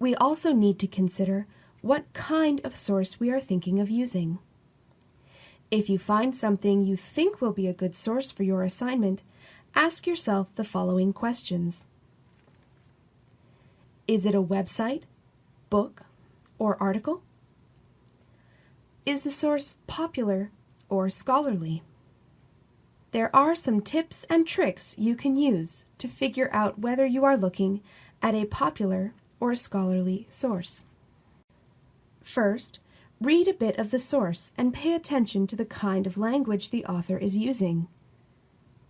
We also need to consider what kind of source we are thinking of using. If you find something you think will be a good source for your assignment, ask yourself the following questions. Is it a website, book, or article? Is the source popular or scholarly? There are some tips and tricks you can use to figure out whether you are looking at a popular or a scholarly source. First, read a bit of the source and pay attention to the kind of language the author is using.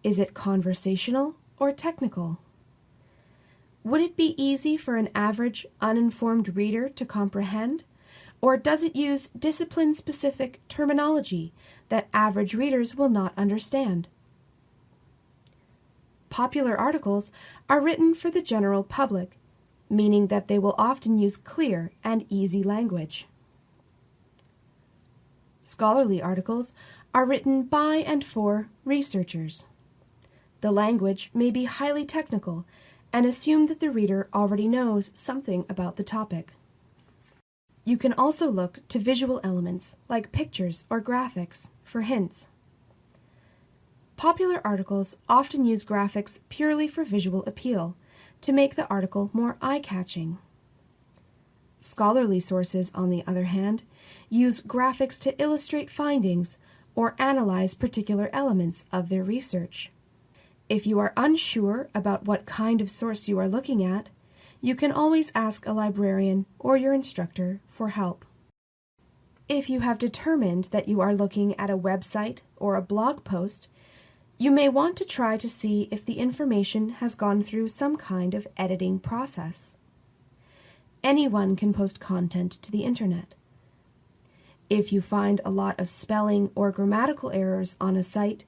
Is it conversational or technical? Would it be easy for an average, uninformed reader to comprehend? Or does it use discipline specific terminology that average readers will not understand? Popular articles are written for the general public, meaning that they will often use clear and easy language. Scholarly articles are written by and for researchers. The language may be highly technical and assume that the reader already knows something about the topic. You can also look to visual elements like pictures or graphics for hints. Popular articles often use graphics purely for visual appeal to make the article more eye-catching. Scholarly sources, on the other hand, use graphics to illustrate findings or analyze particular elements of their research. If you are unsure about what kind of source you are looking at, you can always ask a librarian or your instructor for help. If you have determined that you are looking at a website or a blog post, you may want to try to see if the information has gone through some kind of editing process. Anyone can post content to the internet. If you find a lot of spelling or grammatical errors on a site,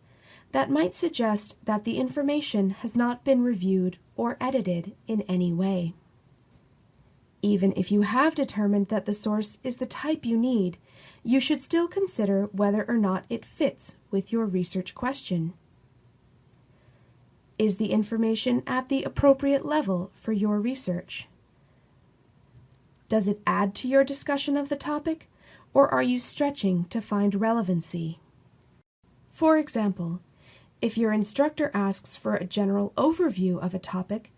that might suggest that the information has not been reviewed or edited in any way. Even if you have determined that the source is the type you need, you should still consider whether or not it fits with your research question. Is the information at the appropriate level for your research? Does it add to your discussion of the topic, or are you stretching to find relevancy? For example, if your instructor asks for a general overview of a topic,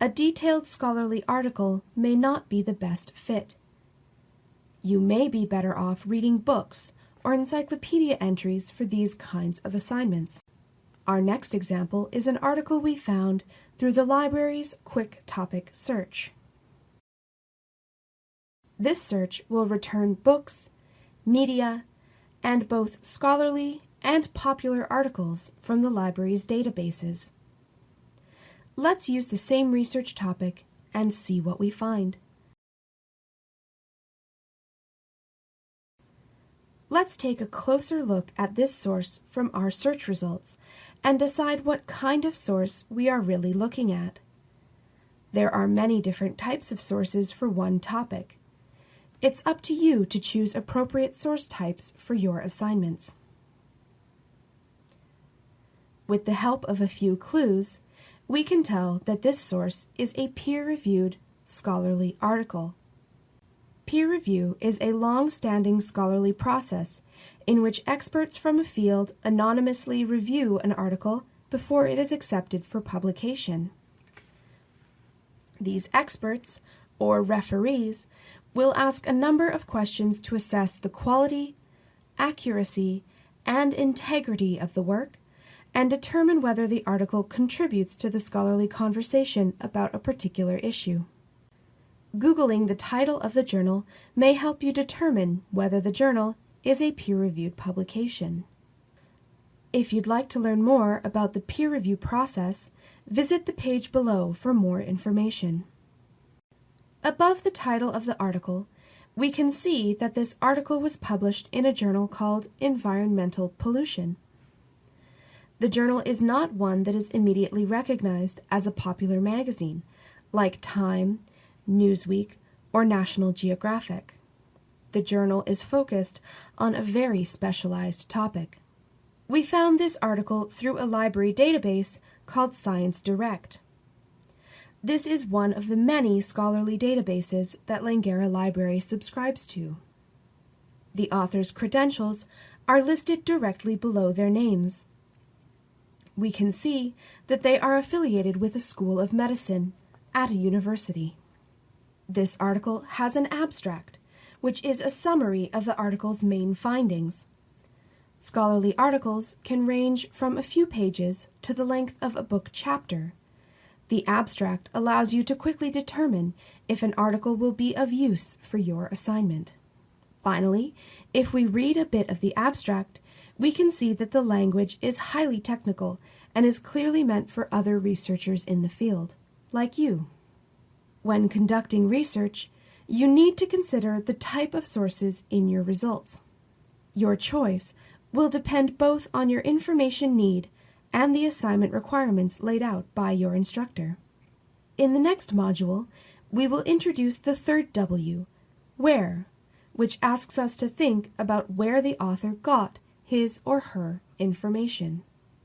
a detailed scholarly article may not be the best fit. You may be better off reading books or encyclopedia entries for these kinds of assignments. Our next example is an article we found through the library's Quick Topic Search. This search will return books, media, and both scholarly and popular articles from the library's databases. Let's use the same research topic and see what we find. Let's take a closer look at this source from our search results and decide what kind of source we are really looking at. There are many different types of sources for one topic. It's up to you to choose appropriate source types for your assignments. With the help of a few clues, we can tell that this source is a peer-reviewed scholarly article. Peer review is a long-standing scholarly process in which experts from a field anonymously review an article before it is accepted for publication. These experts, or referees, will ask a number of questions to assess the quality, accuracy, and integrity of the work and determine whether the article contributes to the scholarly conversation about a particular issue. Googling the title of the journal may help you determine whether the journal is a peer-reviewed publication. If you'd like to learn more about the peer review process, visit the page below for more information. Above the title of the article, we can see that this article was published in a journal called Environmental Pollution. The journal is not one that is immediately recognized as a popular magazine, like Time, Newsweek, or National Geographic. The journal is focused on a very specialized topic. We found this article through a library database called Science Direct. This is one of the many scholarly databases that Langara Library subscribes to. The author's credentials are listed directly below their names. We can see that they are affiliated with a school of medicine at a university. This article has an abstract, which is a summary of the article's main findings. Scholarly articles can range from a few pages to the length of a book chapter. The abstract allows you to quickly determine if an article will be of use for your assignment. Finally, if we read a bit of the abstract, we can see that the language is highly technical and is clearly meant for other researchers in the field, like you. When conducting research, you need to consider the type of sources in your results. Your choice will depend both on your information need and the assignment requirements laid out by your instructor. In the next module, we will introduce the third W, where, which asks us to think about where the author got his or her information.